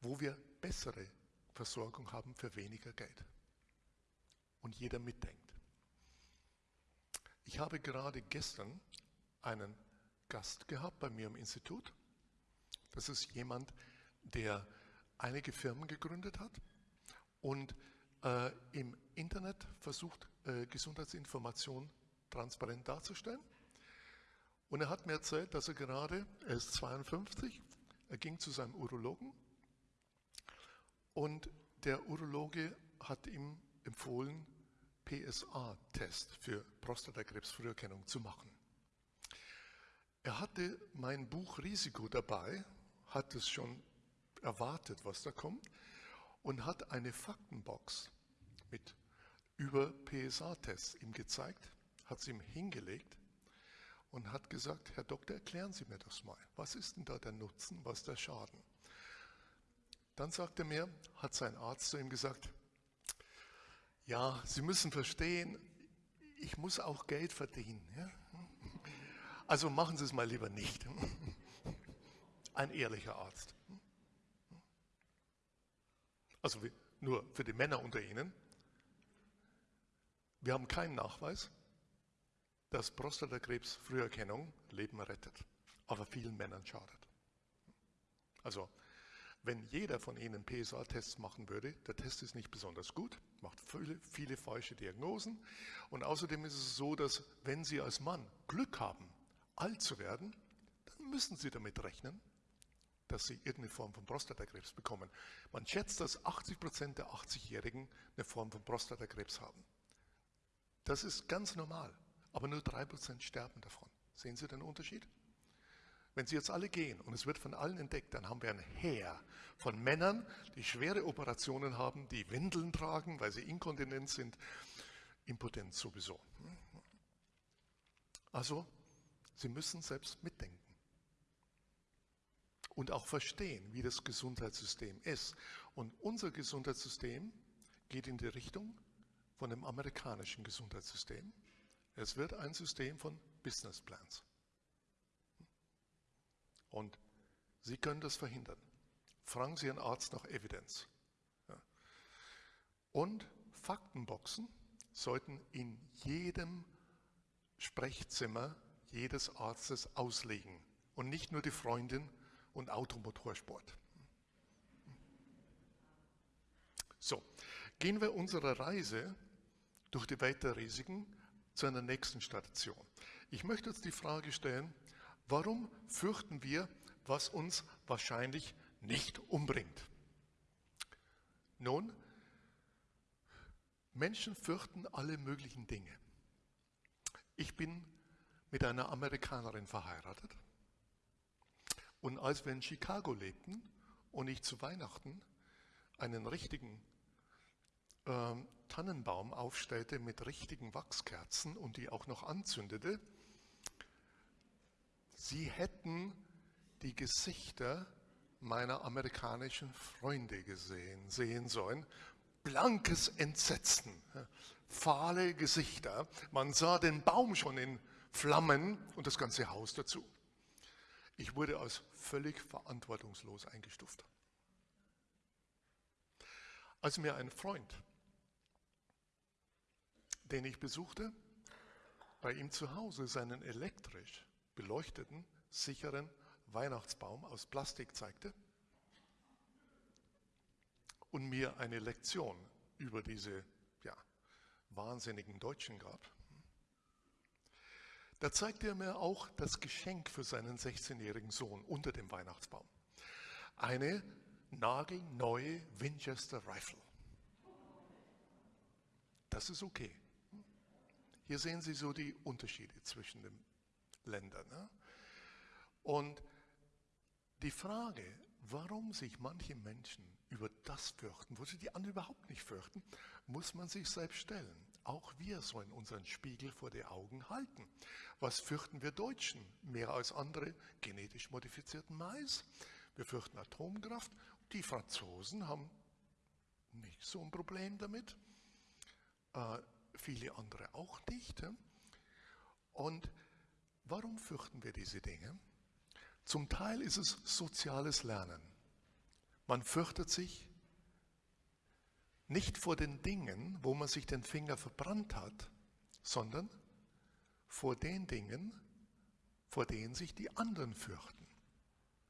Speaker 2: wo wir bessere Versorgung haben für weniger Geld. Und jeder mitdenkt. Ich habe gerade gestern einen Gast gehabt bei mir im Institut. Das ist jemand, der einige Firmen gegründet hat und äh, im Internet versucht, äh, Gesundheitsinformation transparent darzustellen. Und er hat mir erzählt, dass er gerade, er ist 52, er ging zu seinem Urologen und der Urologe hat ihm empfohlen, PSA-Test für Prostatakrebsfrüherkennung zu machen. Er hatte mein Buch Risiko dabei, hat es schon erwartet, was da kommt, und hat eine Faktenbox mit über PSA-Tests ihm gezeigt, hat sie ihm hingelegt und hat gesagt, Herr Doktor, erklären Sie mir das mal. Was ist denn da der Nutzen, was der Schaden? Dann sagte mir, hat sein Arzt zu ihm gesagt, ja, Sie müssen verstehen, ich muss auch Geld verdienen. Ja? Also machen Sie es mal lieber nicht. Ein ehrlicher Arzt. Also nur für die Männer unter Ihnen. Wir haben keinen Nachweis, dass Prostatakrebs Früherkennung Leben rettet, aber vielen Männern schadet. Also wenn jeder von Ihnen PSA-Tests machen würde, der Test ist nicht besonders gut, macht viele, viele falsche Diagnosen und außerdem ist es so, dass wenn Sie als Mann Glück haben, alt zu werden, dann müssen Sie damit rechnen, dass sie irgendeine Form von Prostatakrebs bekommen. Man schätzt, dass 80 Prozent der 80-Jährigen eine Form von Prostatakrebs haben. Das ist ganz normal, aber nur 3 Prozent sterben davon. Sehen Sie den Unterschied? Wenn sie jetzt alle gehen und es wird von allen entdeckt, dann haben wir ein Heer von Männern, die schwere Operationen haben, die Windeln tragen, weil sie inkontinent sind, impotent sowieso. Also, sie müssen selbst mitdenken und auch verstehen, wie das Gesundheitssystem ist. Und unser Gesundheitssystem geht in die Richtung von dem amerikanischen Gesundheitssystem. Es wird ein System von Business Plans. Und Sie können das verhindern. Fragen Sie Ihren Arzt nach Evidenz. Und Faktenboxen sollten in jedem Sprechzimmer jedes Arztes auslegen und nicht nur die Freundin und Automotorsport. So, gehen wir unserer Reise durch die Welt der Risiken zu einer nächsten Station. Ich möchte uns die Frage stellen, warum fürchten wir, was uns wahrscheinlich nicht umbringt? Nun, Menschen fürchten alle möglichen Dinge. Ich bin mit einer Amerikanerin verheiratet und als wir in Chicago lebten und ich zu Weihnachten einen richtigen äh, Tannenbaum aufstellte mit richtigen Wachskerzen und die auch noch anzündete, sie hätten die Gesichter meiner amerikanischen Freunde gesehen, sehen sollen. Blankes Entsetzen, fahle Gesichter. Man sah den Baum schon in Flammen und das ganze Haus dazu. Ich wurde als völlig verantwortungslos eingestuft. Als mir ein Freund, den ich besuchte, bei ihm zu Hause seinen elektrisch beleuchteten, sicheren Weihnachtsbaum aus Plastik zeigte und mir eine Lektion über diese ja, wahnsinnigen Deutschen gab, da zeigte er mir auch das Geschenk für seinen 16-jährigen Sohn unter dem Weihnachtsbaum. Eine nagelneue Winchester Rifle. Das ist okay. Hier sehen Sie so die Unterschiede zwischen den Ländern. Ne? Und die Frage, warum sich manche Menschen über das fürchten, wo sie die anderen überhaupt nicht fürchten, muss man sich selbst stellen. Auch wir sollen unseren Spiegel vor die Augen halten. Was fürchten wir Deutschen mehr als andere? Genetisch modifizierten Mais. Wir fürchten Atomkraft. Die Franzosen haben nicht so ein Problem damit. Äh, viele andere auch nicht. Und warum fürchten wir diese Dinge? Zum Teil ist es soziales Lernen. Man fürchtet sich nicht vor den Dingen, wo man sich den Finger verbrannt hat, sondern vor den Dingen, vor denen sich die anderen fürchten,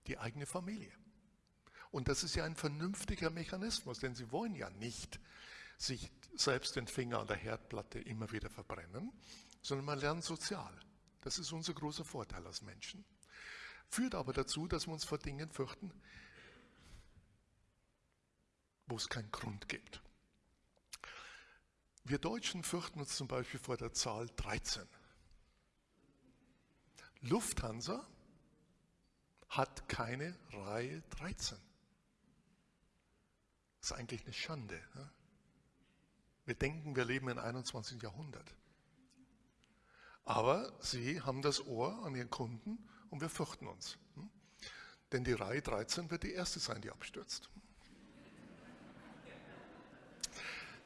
Speaker 2: die eigene Familie. Und das ist ja ein vernünftiger Mechanismus, denn sie wollen ja nicht sich selbst den Finger an der Herdplatte immer wieder verbrennen, sondern man lernt sozial. Das ist unser großer Vorteil als Menschen. Führt aber dazu, dass wir uns vor Dingen fürchten, wo es keinen Grund gibt. Wir Deutschen fürchten uns zum Beispiel vor der Zahl 13. Lufthansa hat keine Reihe 13. Das ist eigentlich eine Schande. Ne? Wir denken, wir leben im 21. Jahrhundert. Aber sie haben das Ohr an ihren Kunden und wir fürchten uns. Hm? Denn die Reihe 13 wird die erste sein, die abstürzt.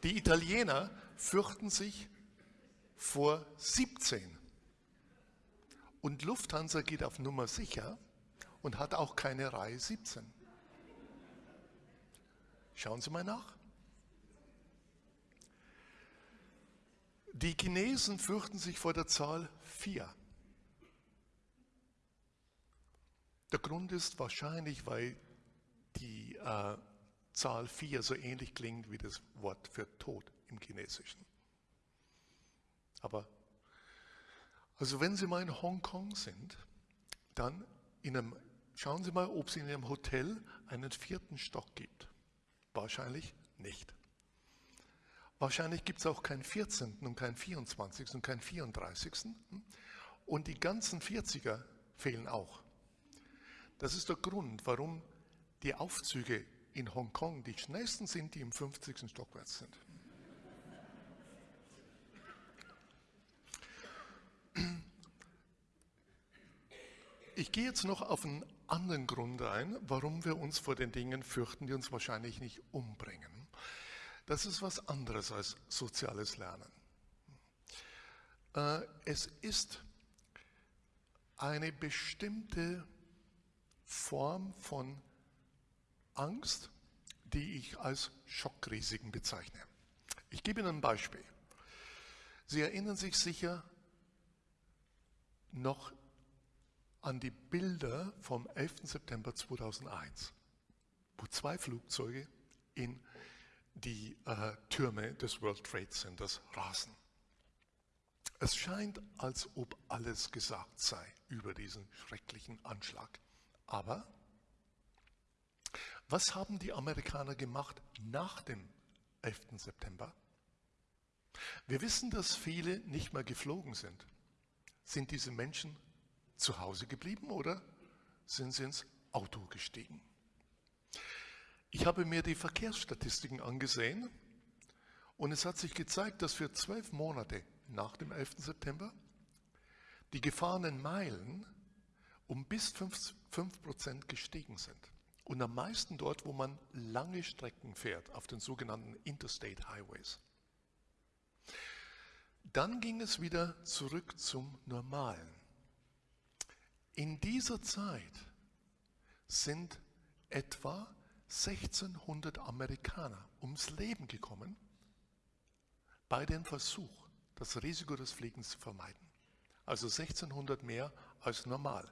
Speaker 2: Die Italiener fürchten sich vor 17. Und Lufthansa geht auf Nummer sicher und hat auch keine Reihe 17. Schauen Sie mal nach. Die Chinesen fürchten sich vor der Zahl 4. Der Grund ist wahrscheinlich, weil die äh, Zahl 4 so ähnlich klingt wie das Wort für Tod im Chinesischen. Aber, also wenn Sie mal in Hongkong sind, dann in einem, schauen Sie mal, ob es in Ihrem Hotel einen vierten Stock gibt. Wahrscheinlich nicht. Wahrscheinlich gibt es auch keinen 14. und keinen 24. und keinen 34. Und die ganzen 40er fehlen auch. Das ist der Grund, warum die Aufzüge in Hongkong die schnellsten sind, die im 50. Stockwärts sind. Ich gehe jetzt noch auf einen anderen Grund ein, warum wir uns vor den Dingen fürchten, die uns wahrscheinlich nicht umbringen. Das ist was anderes als soziales Lernen. Äh, es ist eine bestimmte Form von Angst, die ich als Schockrisiken bezeichne. Ich gebe Ihnen ein Beispiel. Sie erinnern sich sicher noch an die Bilder vom 11. September 2001, wo zwei Flugzeuge in die äh, Türme des World Trade Centers rasen. Es scheint, als ob alles gesagt sei über diesen schrecklichen Anschlag. Aber was haben die Amerikaner gemacht nach dem 11. September? Wir wissen, dass viele nicht mehr geflogen sind. Sind diese Menschen zu Hause geblieben oder sind sie ins Auto gestiegen? Ich habe mir die Verkehrsstatistiken angesehen und es hat sich gezeigt, dass für zwölf Monate nach dem 11. September die gefahrenen Meilen um bis 5 Prozent gestiegen sind. Und am meisten dort, wo man lange Strecken fährt, auf den sogenannten Interstate Highways. Dann ging es wieder zurück zum Normalen. In dieser Zeit sind etwa 1600 Amerikaner ums Leben gekommen bei dem Versuch, das Risiko des Fliegens zu vermeiden. Also 1600 mehr als normal.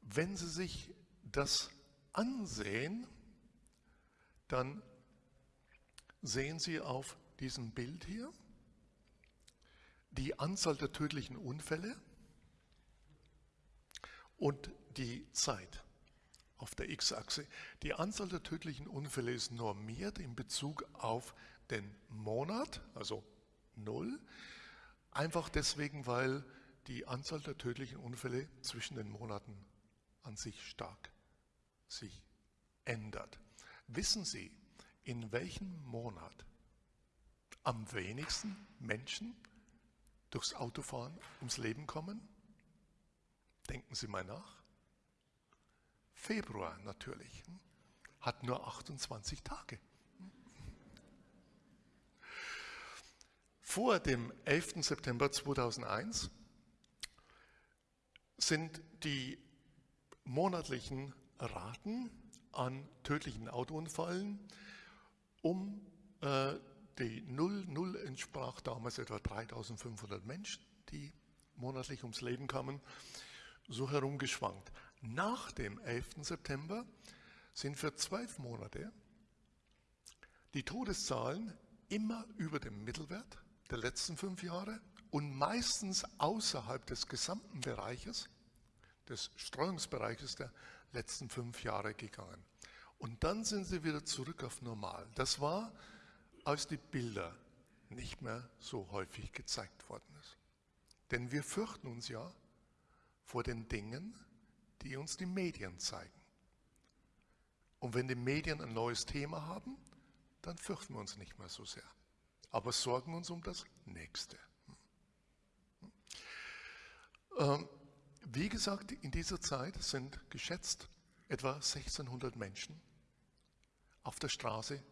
Speaker 2: Wenn Sie sich das ansehen, dann sehen Sie auf diesem Bild hier die Anzahl der tödlichen Unfälle und die Zeit auf der X-Achse. Die Anzahl der tödlichen Unfälle ist normiert in Bezug auf den Monat, also 0, einfach deswegen, weil die Anzahl der tödlichen Unfälle zwischen den Monaten an sich stark sich ändert. Wissen Sie, in welchem Monat am wenigsten Menschen durchs Autofahren ums Leben kommen? Denken Sie mal nach. Februar natürlich, hat nur 28 Tage. Vor dem 11. September 2001 sind die monatlichen Raten an tödlichen Autounfällen um äh, die 0, 0 entsprach damals etwa 3500 Menschen, die monatlich ums Leben kamen, so herumgeschwankt. Nach dem 11. September sind für zwölf Monate die Todeszahlen immer über dem Mittelwert der letzten fünf Jahre und meistens außerhalb des gesamten Bereiches des Streuungsbereiches der letzten fünf Jahre gegangen. Und dann sind sie wieder zurück auf normal. Das war, als die Bilder nicht mehr so häufig gezeigt worden ist. Denn wir fürchten uns ja vor den Dingen, die uns die Medien zeigen. Und wenn die Medien ein neues Thema haben, dann fürchten wir uns nicht mehr so sehr, aber sorgen uns um das Nächste. Ähm, wie gesagt, in dieser Zeit sind geschätzt etwa 1600 Menschen auf der Straße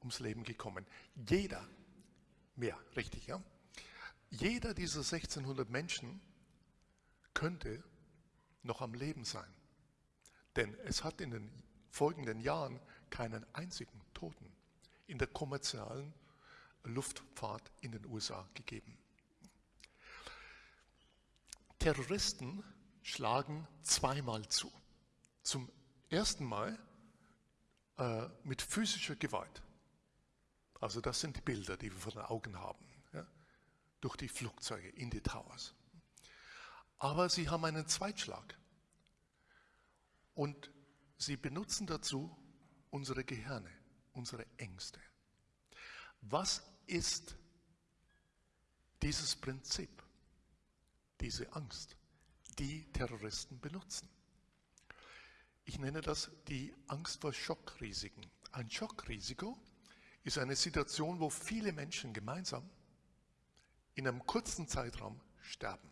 Speaker 2: ums Leben gekommen. Jeder Mehr, richtig, ja? Jeder dieser 1600 Menschen könnte noch am Leben sein. Denn es hat in den folgenden Jahren keinen einzigen Toten in der kommerziellen Luftfahrt in den USA gegeben. Terroristen schlagen zweimal zu. Zum ersten Mal äh, mit physischer Gewalt. Also das sind die Bilder, die wir vor den Augen haben, ja? durch die Flugzeuge in die Towers. Aber sie haben einen Zweitschlag. Und sie benutzen dazu unsere Gehirne, unsere Ängste. Was ist dieses Prinzip, diese Angst, die Terroristen benutzen? Ich nenne das die Angst vor Schockrisiken. Ein Schockrisiko ist eine Situation, wo viele Menschen gemeinsam in einem kurzen Zeitraum sterben.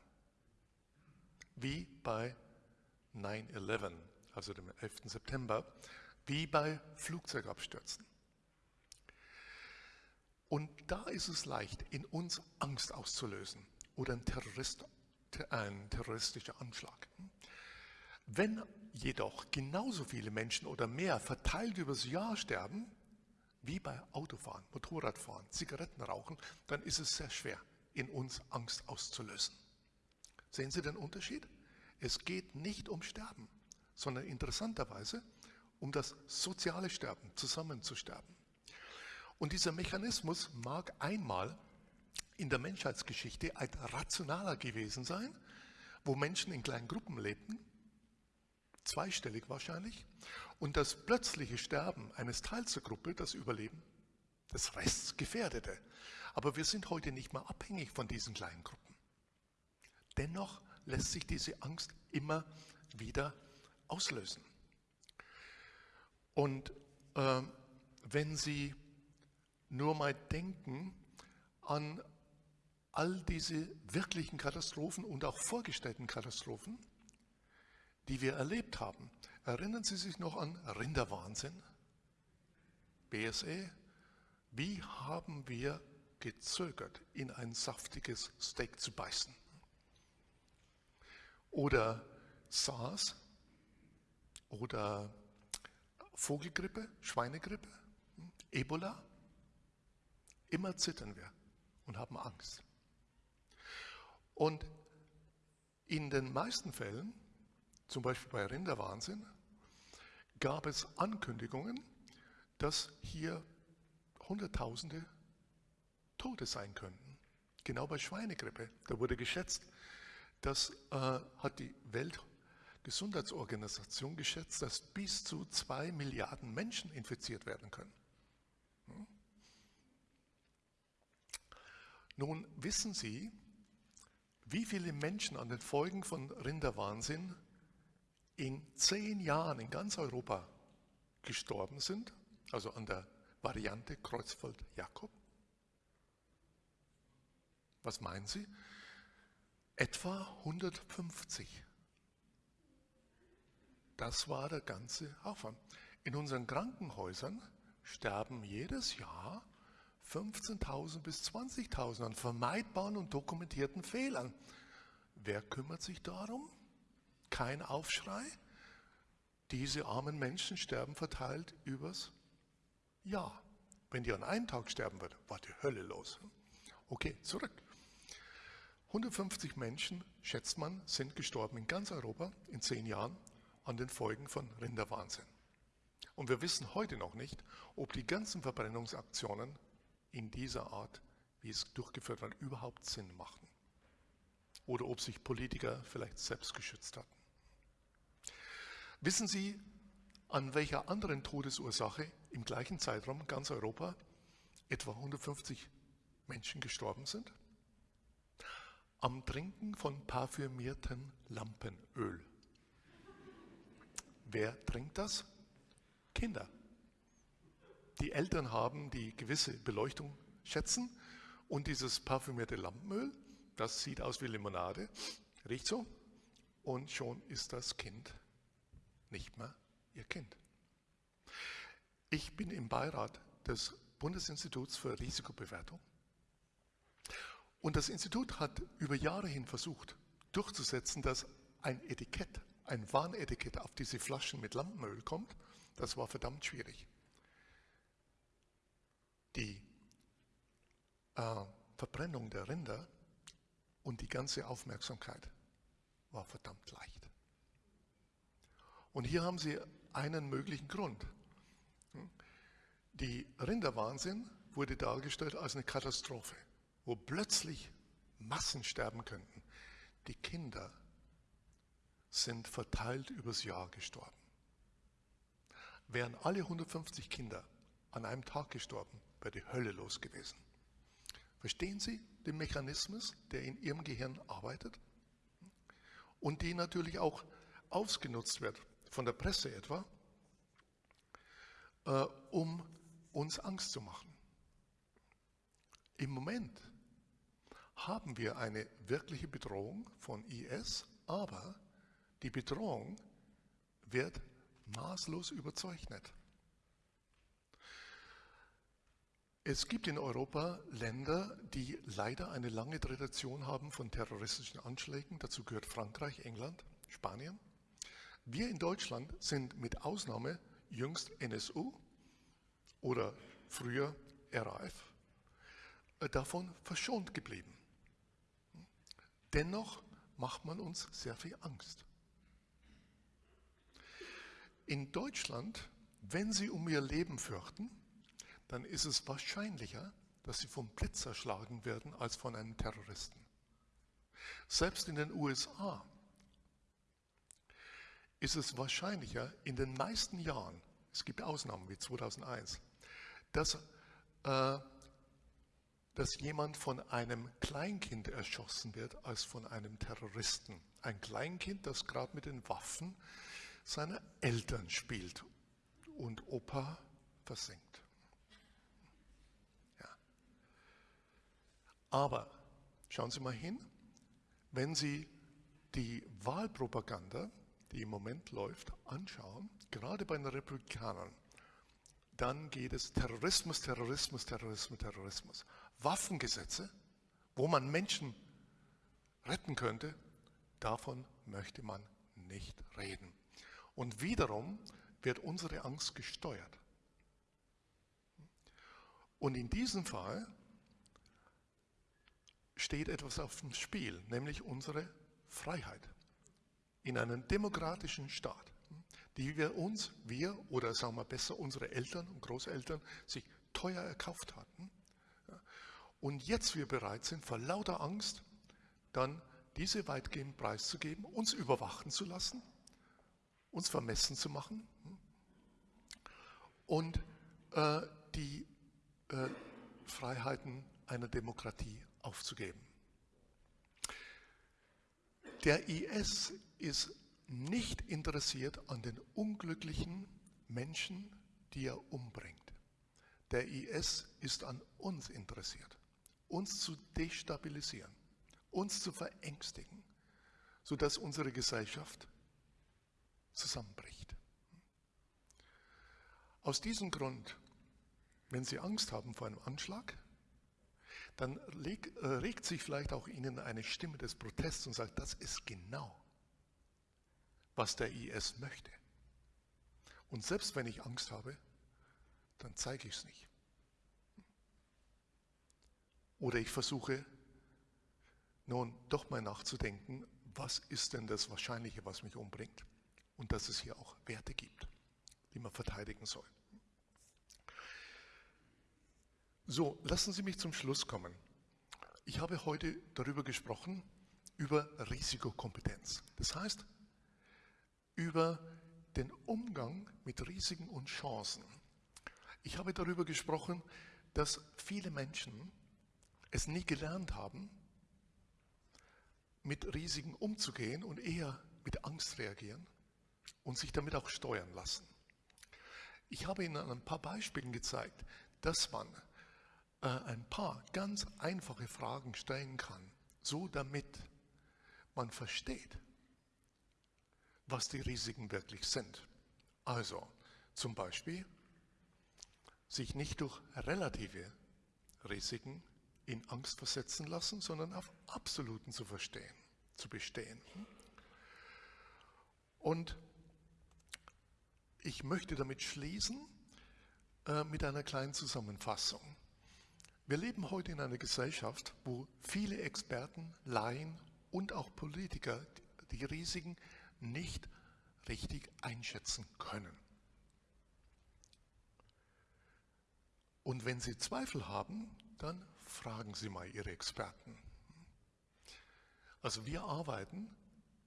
Speaker 2: Wie bei 9-11, also dem 11. September, wie bei Flugzeugabstürzen. Und da ist es leicht, in uns Angst auszulösen oder ein, Terrorist, ein terroristischer Anschlag. Wenn jedoch genauso viele Menschen oder mehr verteilt übers Jahr sterben, wie bei Autofahren, Motorradfahren, Zigarettenrauchen, dann ist es sehr schwer, in uns Angst auszulösen. Sehen Sie den Unterschied? Es geht nicht um Sterben, sondern interessanterweise um das soziale Sterben, zusammen zu sterben. Und dieser Mechanismus mag einmal in der Menschheitsgeschichte ein rationaler gewesen sein, wo Menschen in kleinen Gruppen lebten, zweistellig wahrscheinlich, und das plötzliche Sterben eines Teils der Gruppe, das Überleben des Rests gefährdete. Aber wir sind heute nicht mehr abhängig von diesen kleinen Gruppen. Dennoch lässt sich diese Angst immer wieder auslösen. Und äh, wenn Sie nur mal denken an all diese wirklichen Katastrophen und auch vorgestellten Katastrophen, die wir erlebt haben. Erinnern Sie sich noch an Rinderwahnsinn? BSE? Wie haben wir gezögert, in ein saftiges Steak zu beißen? Oder SARS? Oder Vogelgrippe, Schweinegrippe, Ebola? Immer zittern wir und haben Angst. Und in den meisten Fällen, zum Beispiel bei Rinderwahnsinn, gab es Ankündigungen, dass hier Hunderttausende Tote sein könnten. Genau bei Schweinegrippe. Da wurde geschätzt, das äh, hat die Weltgesundheitsorganisation geschätzt, dass bis zu zwei Milliarden Menschen infiziert werden können. Hm? Nun wissen Sie, wie viele Menschen an den Folgen von Rinderwahnsinn in zehn Jahren in ganz Europa gestorben sind, also an der Variante Kreuzfeld-Jakob? Was meinen Sie? Etwa 150. Das war der ganze Aufwand. In unseren Krankenhäusern sterben jedes Jahr 15.000 bis 20.000 an vermeidbaren und dokumentierten Fehlern. Wer kümmert sich darum? Kein Aufschrei? Diese armen Menschen sterben verteilt übers Jahr. Wenn die an einem Tag sterben würden, war die Hölle los. Okay, zurück. 150 Menschen, schätzt man, sind gestorben in ganz Europa in zehn Jahren an den Folgen von Rinderwahnsinn. Und wir wissen heute noch nicht, ob die ganzen Verbrennungsaktionen in dieser Art, wie es durchgeführt wird, überhaupt Sinn machen. Oder ob sich Politiker vielleicht selbst geschützt hatten. Wissen Sie, an welcher anderen Todesursache im gleichen Zeitraum ganz Europa etwa 150 Menschen gestorben sind? Am Trinken von parfümiertem Lampenöl. Wer trinkt das? Kinder die Eltern haben, die gewisse Beleuchtung schätzen. Und dieses parfümierte Lampenöl, das sieht aus wie Limonade, riecht so. Und schon ist das Kind nicht mehr ihr Kind. Ich bin im Beirat des Bundesinstituts für Risikobewertung. Und das Institut hat über Jahre hin versucht durchzusetzen, dass ein Etikett, ein Warnetikett auf diese Flaschen mit Lampenöl kommt. Das war verdammt schwierig. Die äh, Verbrennung der Rinder und die ganze Aufmerksamkeit war verdammt leicht. Und hier haben Sie einen möglichen Grund. Die Rinderwahnsinn wurde dargestellt als eine Katastrophe, wo plötzlich Massen sterben könnten. Die Kinder sind verteilt übers Jahr gestorben. Wären alle 150 Kinder an einem Tag gestorben, wäre die Hölle los gewesen. Verstehen Sie den Mechanismus, der in Ihrem Gehirn arbeitet? Und die natürlich auch ausgenutzt wird, von der Presse etwa, äh, um uns Angst zu machen. Im Moment haben wir eine wirkliche Bedrohung von IS, aber die Bedrohung wird maßlos überzeichnet. Es gibt in Europa Länder, die leider eine lange Tradition haben von terroristischen Anschlägen. Dazu gehört Frankreich, England, Spanien. Wir in Deutschland sind mit Ausnahme jüngst NSU oder früher RAF äh, davon verschont geblieben. Dennoch macht man uns sehr viel Angst. In Deutschland, wenn Sie um Ihr Leben fürchten, dann ist es wahrscheinlicher, dass Sie vom Blitz erschlagen werden als von einem Terroristen. Selbst in den USA ist es wahrscheinlicher in den meisten Jahren, es gibt Ausnahmen wie 2001, dass, äh, dass jemand von einem Kleinkind erschossen wird als von einem Terroristen. Ein Kleinkind, das gerade mit den Waffen seiner Eltern spielt und Opa versenkt. Ja. Aber schauen Sie mal hin, wenn Sie die Wahlpropaganda, die im Moment läuft, anschauen, gerade bei den Republikanern, dann geht es Terrorismus, Terrorismus, Terrorismus, Terrorismus. Waffengesetze, wo man Menschen retten könnte, davon möchte man nicht reden. Und wiederum wird unsere Angst gesteuert. Und in diesem Fall steht etwas auf dem Spiel, nämlich unsere Freiheit. In einem demokratischen Staat, die wir uns, wir oder sagen wir besser unsere Eltern und Großeltern, sich teuer erkauft hatten. Und jetzt wir bereit sind, vor lauter Angst dann diese weitgehend preiszugeben, uns überwachen zu lassen uns vermessen zu machen und äh, die äh, Freiheiten einer Demokratie aufzugeben. Der IS ist nicht interessiert an den unglücklichen Menschen, die er umbringt. Der IS ist an uns interessiert, uns zu destabilisieren, uns zu verängstigen, sodass unsere Gesellschaft zusammenbricht. Aus diesem Grund, wenn Sie Angst haben vor einem Anschlag, dann regt, äh, regt sich vielleicht auch Ihnen eine Stimme des Protests und sagt, das ist genau, was der IS möchte. Und selbst wenn ich Angst habe, dann zeige ich es nicht. Oder ich versuche nun doch mal nachzudenken, was ist denn das Wahrscheinliche, was mich umbringt? und dass es hier auch Werte gibt, die man verteidigen soll. So, lassen Sie mich zum Schluss kommen. Ich habe heute darüber gesprochen, über Risikokompetenz. Das heißt, über den Umgang mit Risiken und Chancen. Ich habe darüber gesprochen, dass viele Menschen es nie gelernt haben, mit Risiken umzugehen und eher mit Angst reagieren und sich damit auch steuern lassen. Ich habe Ihnen an ein paar Beispielen gezeigt, dass man äh, ein paar ganz einfache Fragen stellen kann, so damit man versteht, was die Risiken wirklich sind. Also zum Beispiel sich nicht durch relative Risiken in Angst versetzen lassen, sondern auf Absoluten zu verstehen, zu bestehen. Und ich möchte damit schließen äh, mit einer kleinen Zusammenfassung. Wir leben heute in einer Gesellschaft, wo viele Experten, Laien und auch Politiker die Risiken nicht richtig einschätzen können. Und wenn Sie Zweifel haben, dann fragen Sie mal Ihre Experten. Also wir arbeiten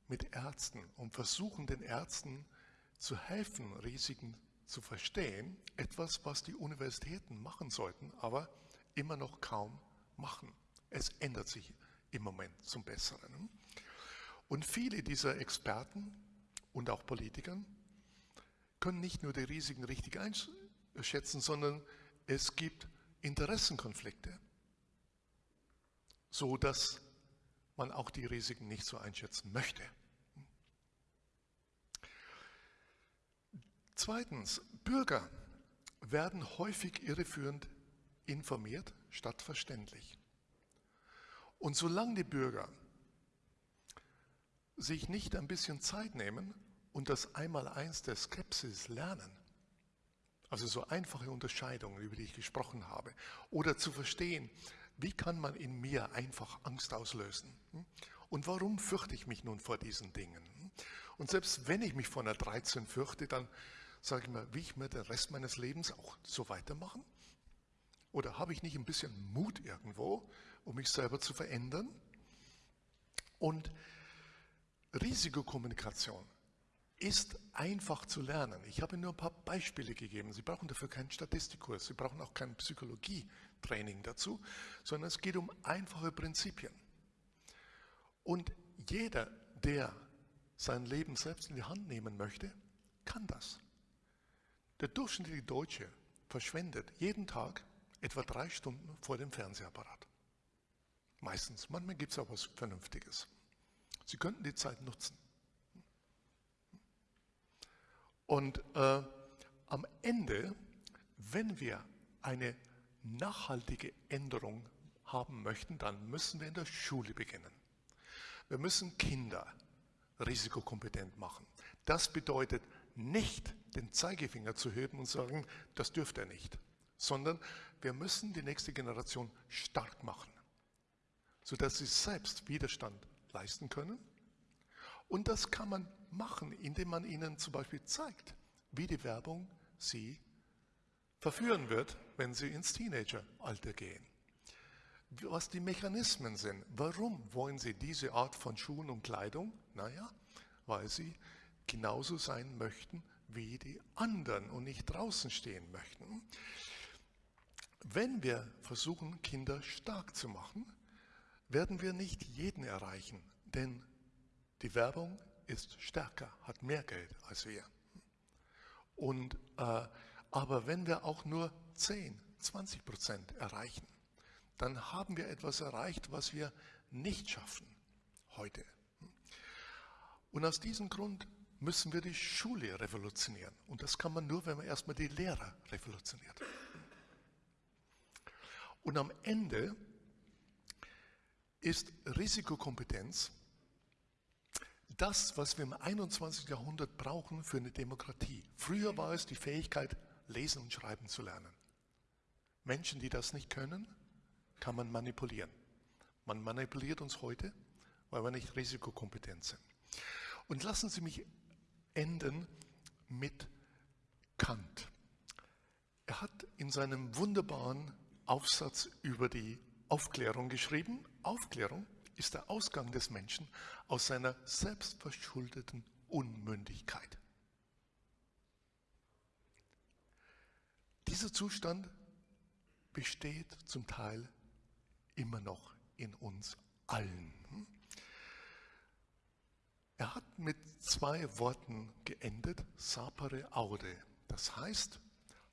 Speaker 2: mit Ärzten und versuchen den Ärzten zu helfen, Risiken zu verstehen. Etwas, was die Universitäten machen sollten, aber immer noch kaum machen. Es ändert sich im Moment zum Besseren. Und viele dieser Experten und auch Politiker können nicht nur die Risiken richtig einschätzen, sondern es gibt Interessenkonflikte, so dass man auch die Risiken nicht so einschätzen möchte. Zweitens, Bürger werden häufig irreführend informiert statt verständlich. Und solange die Bürger sich nicht ein bisschen Zeit nehmen und das Einmaleins der Skepsis lernen, also so einfache Unterscheidungen, über die ich gesprochen habe, oder zu verstehen, wie kann man in mir einfach Angst auslösen? Und warum fürchte ich mich nun vor diesen Dingen? Und selbst wenn ich mich vor einer 13 fürchte, dann sage ich mir, wie ich mir den Rest meines Lebens auch so weitermachen? Oder habe ich nicht ein bisschen Mut irgendwo, um mich selber zu verändern? Und Risikokommunikation ist einfach zu lernen. Ich habe Ihnen nur ein paar Beispiele gegeben. Sie brauchen dafür keinen Statistikkurs, Sie brauchen auch kein Psychologietraining dazu, sondern es geht um einfache Prinzipien. Und jeder, der sein Leben selbst in die Hand nehmen möchte, kann das. Der durchschnittliche Deutsche verschwendet jeden Tag etwa drei Stunden vor dem Fernsehapparat. Meistens, manchmal gibt es auch was Vernünftiges. Sie könnten die Zeit nutzen. Und äh, am Ende, wenn wir eine nachhaltige Änderung haben möchten, dann müssen wir in der Schule beginnen. Wir müssen Kinder risikokompetent machen. Das bedeutet nicht, den Zeigefinger zu heben und sagen, das dürft er nicht, sondern wir müssen die nächste Generation stark machen, sodass sie selbst Widerstand leisten können. Und das kann man machen, indem man ihnen zum Beispiel zeigt, wie die Werbung sie verführen wird, wenn sie ins Teenageralter gehen. Was die Mechanismen sind. Warum wollen sie diese Art von Schuhen und Kleidung? Naja, weil sie genauso sein möchten wie die anderen und nicht draußen stehen möchten. Wenn wir versuchen, Kinder stark zu machen, werden wir nicht jeden erreichen, denn die Werbung ist stärker, hat mehr Geld als wir. Und, äh, aber wenn wir auch nur 10, 20 Prozent erreichen, dann haben wir etwas erreicht, was wir nicht schaffen heute. Und aus diesem Grund müssen wir die Schule revolutionieren. Und das kann man nur, wenn man erstmal die Lehrer revolutioniert. Und am Ende ist Risikokompetenz das, was wir im 21. Jahrhundert brauchen für eine Demokratie. Früher war es die Fähigkeit, lesen und schreiben zu lernen. Menschen, die das nicht können, kann man manipulieren. Man manipuliert uns heute, weil wir nicht risikokompetent sind. Und lassen Sie mich enden mit Kant. Er hat in seinem wunderbaren Aufsatz über die Aufklärung geschrieben. Aufklärung ist der Ausgang des Menschen aus seiner selbstverschuldeten Unmündigkeit. Dieser Zustand besteht zum Teil immer noch in uns allen. Er hat mit zwei Worten geendet, sapere aude. Das heißt,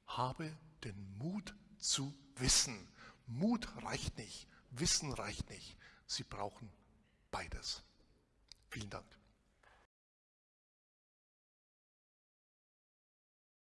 Speaker 2: habe den Mut zu wissen. Mut reicht nicht, Wissen reicht nicht. Sie brauchen beides. Vielen Dank.